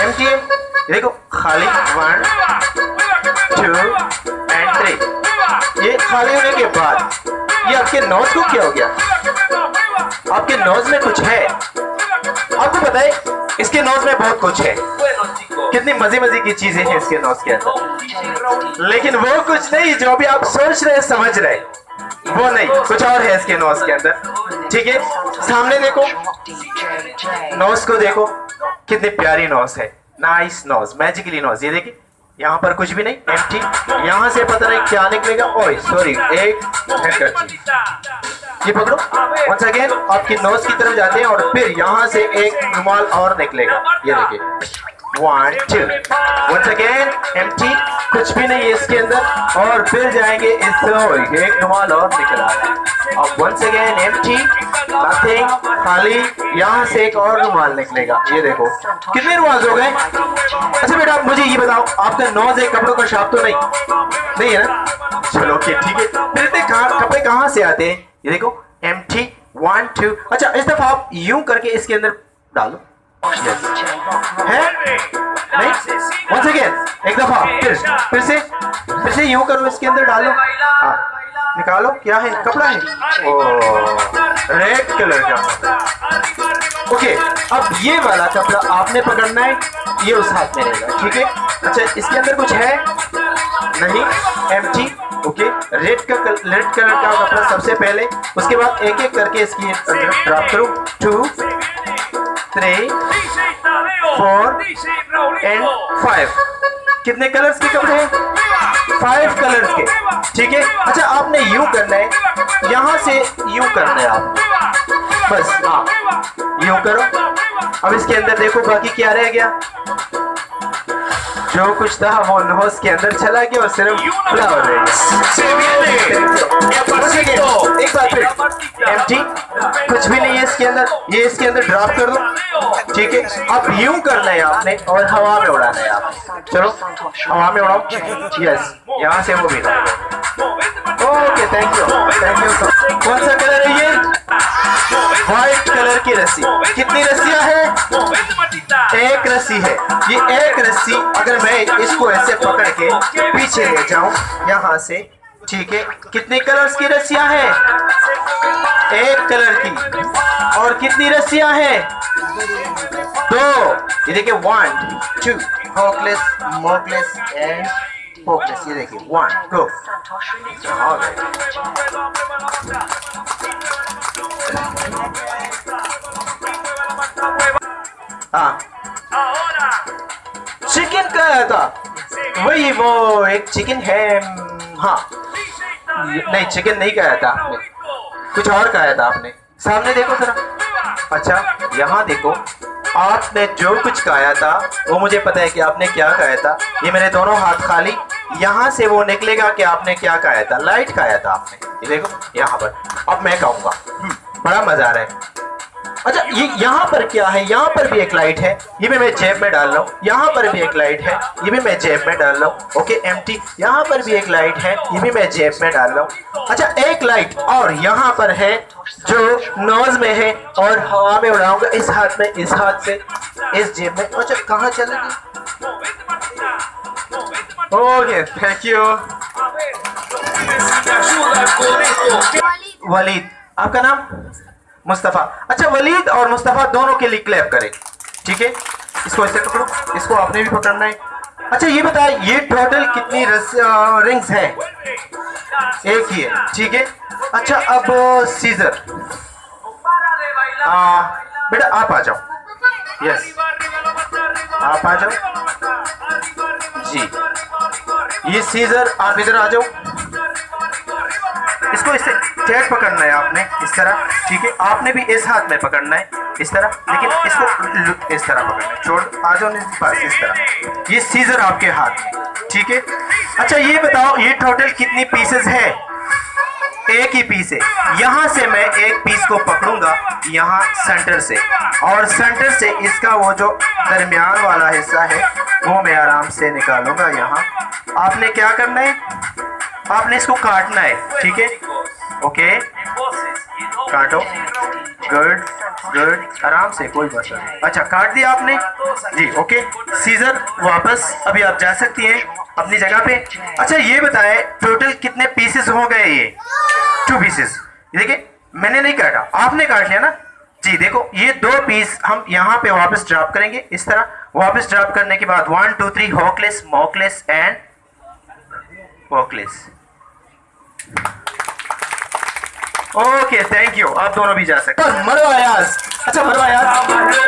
देखो खाली one two and three ये खाली होने के बाद ये आपके नोज़ को क्या हो गया आपके नोज़ में कुछ है आपको पता है इसके नोज़ में बहुत कुछ है कितनी मज़े मज़े की चीज़ें हैं इसके नोज़ के अंदर लेकिन वो कुछ नहीं जो भी आप सोच रहे समझ रहे वो नहीं कुछ और है इसके नोज़ के अंदर ठीक है सामने देखो नोज़ को देखो कितनी प्यारी नोज़ है। नाइस नोज़ मैजिकली नोज़ ये देखिए, यहाँ पर कुछ भी नहीं एम्प्टी यहाँ से पता नहीं क्या निकलेगा। ओए सॉरी एक ये पकड़ो। वंस अगेन आपकी नोज़ की तरफ़ जाते हैं और फिर यहाँ से एक रुमाल और निकलेगा। ये देखिए। One two once again empty कुछ भी नहीं है इसके अंदर। और फिर जाएँगे इस एक रुमाल और निकल अब वंस अगेन एम्प्टी नथिंग खाली यहाँ से एक और रुमाल निकलेगा। ये देखो। कितने रुमाल हो गए? अच्छा बेटा मुझे ये बताओ आपका नोज़ है कपड़ों का शाप तो नहीं? नहीं है ना? चलो, ओके, ठीक है। फिर इतने कपड़े कहाँ से आते हैं? ये देखो एम टी वन टू अच्छा इस दफ़ा आप यूँ करके इसके अंदर डालो. है? नहीं? वंस अगेन एक दफ़ा, फिर फिर से। से यूँ करो इसके अंदर डालो। हाँ निकालो क्या है? कपड़ा है। ओ रेड कलर का। ओके अब ये वाला कपड़ा आपने पकड़ना है ये उस हाथ में रहेगा ठीक है? अच्छा इसके अंदर कुछ है? नहीं एम ओके। रेड का रेड कलर का कपड़ा सबसे पहले उसके बाद एक एक करके इसकी अंदर ड्रॉप करो। Two three four and five कितने कलर्स के कपड़े हैं? फाइव कलर्स के। ठीक है? अच्छा आपने यू करना है। यहाँ से यू करना है आप बस हाँ। यू करो। अब इसके अंदर देखो बाकी क्या रह गया। जो कुछ था वो नोज़ के अंदर चला गया और सिर्फ़ फ्लावर रह गया। एक बार फिर। एम्प्टी कुछ भी नहीं है इसके अंदर। ये इसके अंदर ड्रॉप कर दो। ठीक है? अब यूँ करना है आपने और हवा में उड़ाना है आप चलो हवा में उड़ाओ। यस यहाँ से वो भी okay thank you thank you कौन सा कलर है ये? व्हाइट कलर की रस्सी। कितनी रस्सियाँ हैं? एक रस्सी है। ये एक रस्सी अगर मैं इसको ऐसे पकड़ के पीछे ले जाऊँ यहाँ से ठीक है कितने कलर्स की रस्सियाँ हैं? एक कलर की। और कितनी रस्सियाँ हैं? दो। ये देखिए वन टू होकलेस मोकलेस एंड होकलेस ये देखिए वन गो चिकन है हाँ। नहीं चिकन नहीं खाया था आपने। कुछ और खाया था आपने। सामने देखो जरा। अच्छा यहाँ देखो। आपने जो कुछ कहा था वो मुझे पता है कि आपने क्या कहा था। ये मेरे दोनों हाथ खाली यहाँ से वो निकलेगा कि आपने क्या कहा था। लाइट खाया था आपने। ये देखो यहाँ पर। अब मैं खाऊँगा। हम्म, बड़ा मज़ा आ रहा है। अच्छा ये यहाँ पर क्या है? यहाँ पर भी एक लाइट है। ये भी मैं जेब में डाल रहा हूँ। यहाँ पर भी एक लाइट है। ये भी मैं जेब में डाल रहा हूँ। ओके एम टी यहाँ पर भी एक लाइट है। ये भी मैं जेब में डाल रहा हूँ। अच्छा एक लाइट और यहाँ पर है जो नोज़ में है और हवा में उड़ाऊँगा। इस हाथ में इस हाथ से। इस जेब में। अच्छा कहाँ चलेगी ओके थैंक यू वलीद आपका नाम? मुस्तफ़ा। अच्छा वलीद और मुस्तफ़ा दोनों के लिए क्लैप करें। ठीक है? इसको ऐसे पकड़ो। इसको आपने भी पकड़ना है। अच्छा ये बताए, ये टोटल कितनी रिंग्स हैं? एक ही है। ठीक है? अच्छा अब सीजर बेटा, आप आ जाओ। यस आप आ जाओ। जी। ये सीजर आप इधर आ जाओ। इसको इससे टाइट पकड़ना है आपने इस तरह, ठीक है? आपने भी इस हाथ में पकड़ना है इस तरह, लेकिन इसको इस तरह पकड़ना है। छोड़, आ जाओ बस इस तरह। ये सीजर आपके हाथ में, ठीक है? अच्छा ये बताओ, ये टोटल कितनी पीसेस है? एक ही पीस है। यहाँ से मैं एक पीस को पकड़ूँगा, यहाँ सेंटर से। और सेंटर से इसका वो जो दरमियान वाला हिस्सा है, वो मैं आराम से निकालूँगा यहाँ। आपने क्या करना है? आपने इसको काटना है, ठीक है? ओके? काटो। गुड गुड आराम से, कोई मसला नहीं। अच्छा काट दिया आपने? जी, ओके। सीजर वापस अभी आप जा सकती हैं अपनी जगह पे। अच्छा ये बताएँ टोटल कितने पीसेस हो गए ये? टू पीसेस देखिए, मैंने नहीं काटा। आपने काट लिया ना? जी, देखो, ये दो पीस हम यहाँ पे वापस ड्रॉप करेंगे, इस तरह। वापस ड्रॉप करने के बाद वन टू थ्री हॉकलेस मॉकलेस एंड वॉकलेस ओके थैंक यू आप दोनों भी जा सकते हैं। मरवा यार। अच्छा मरवा यार।